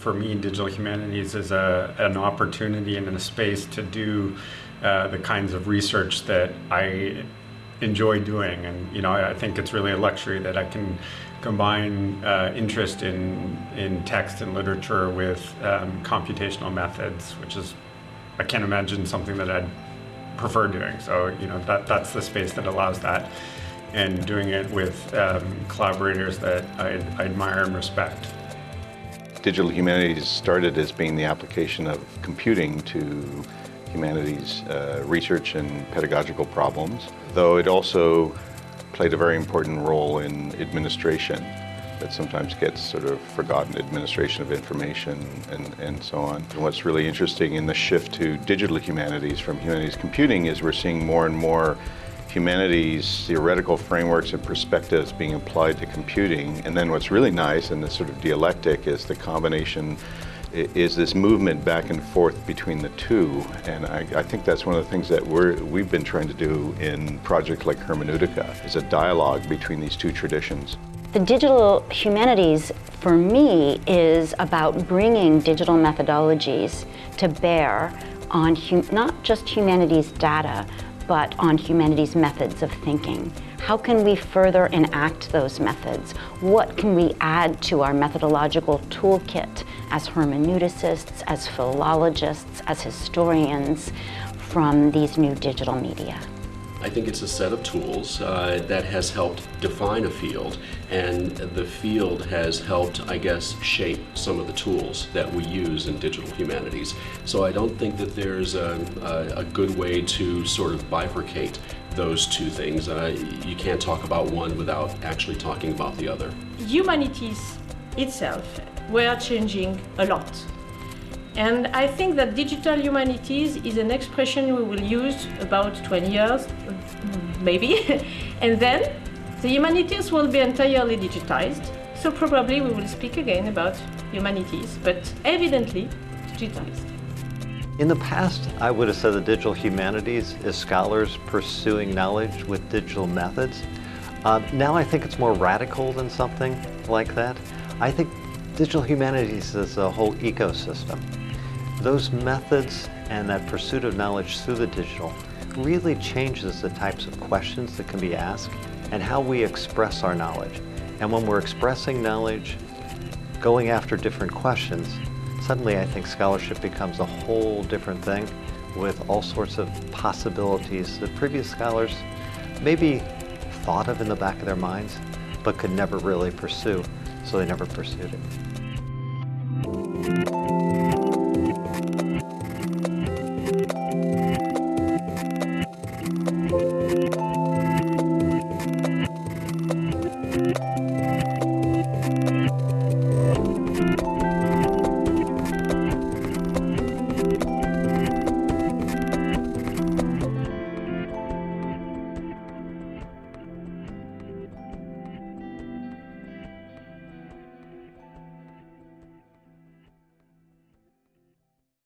For me, digital humanities is a, an opportunity and a space to do uh, the kinds of research that I enjoy doing. And, you know, I, think it's really a luxury that I can combine uh, interest in, in text and literature with um, computational methods, which is, I can't imagine something that I'd prefer doing. So, you know, that, that's the space that allows that and doing it with um, collaborators that I, I admire and respect. Digital humanities started as being the application of computing to humanities uh, research and pedagogical problems, though it also played a very important role in administration that sometimes gets sort of forgotten, administration of information and, and so on. And what's really interesting in the shift to digital humanities from humanities computing is we're seeing more and more humanities theoretical frameworks and perspectives being applied to computing. And then what's really nice in this sort of dialectic is the combination is this movement back and forth between the two. And I, I, think that's one of the things that we're, we've been trying to do in projects like Hermeneutica, is a dialogue between these two traditions. The digital humanities, for me, is about bringing digital methodologies to bear on not just humanities data, but on humanities methods of thinking. How can we further enact those methods? What can we add to our methodological toolkit as hermeneuticists, as philologists, as historians from these new digital media? I think it's a set of tools uh, that has helped define a field and the field has helped, I guess, shape some of the tools that we use in digital humanities. So I don't think that there's a, a, a good way to sort of bifurcate those two things. Uh, you can't talk about one without actually talking about the other. Humanities itself were changing a lot and I think that digital humanities is an expression we will use about 20 years, maybe. and then the humanities will be entirely digitized. So probably we will speak again about humanities, but evidently digitized. In the past, I would have said the digital humanities is scholars pursuing knowledge with digital methods. Uh, now I think it's more radical than something like that. I think digital humanities is a whole ecosystem. Those methods and that pursuit of knowledge through the digital really changes the types of questions that can be asked and how we express our knowledge. And when we're expressing knowledge, going after different questions, suddenly I think scholarship becomes a whole different thing with all sorts of possibilities that previous scholars maybe thought of in the back of their minds, but could never really pursue, so they never pursued it. Thank you.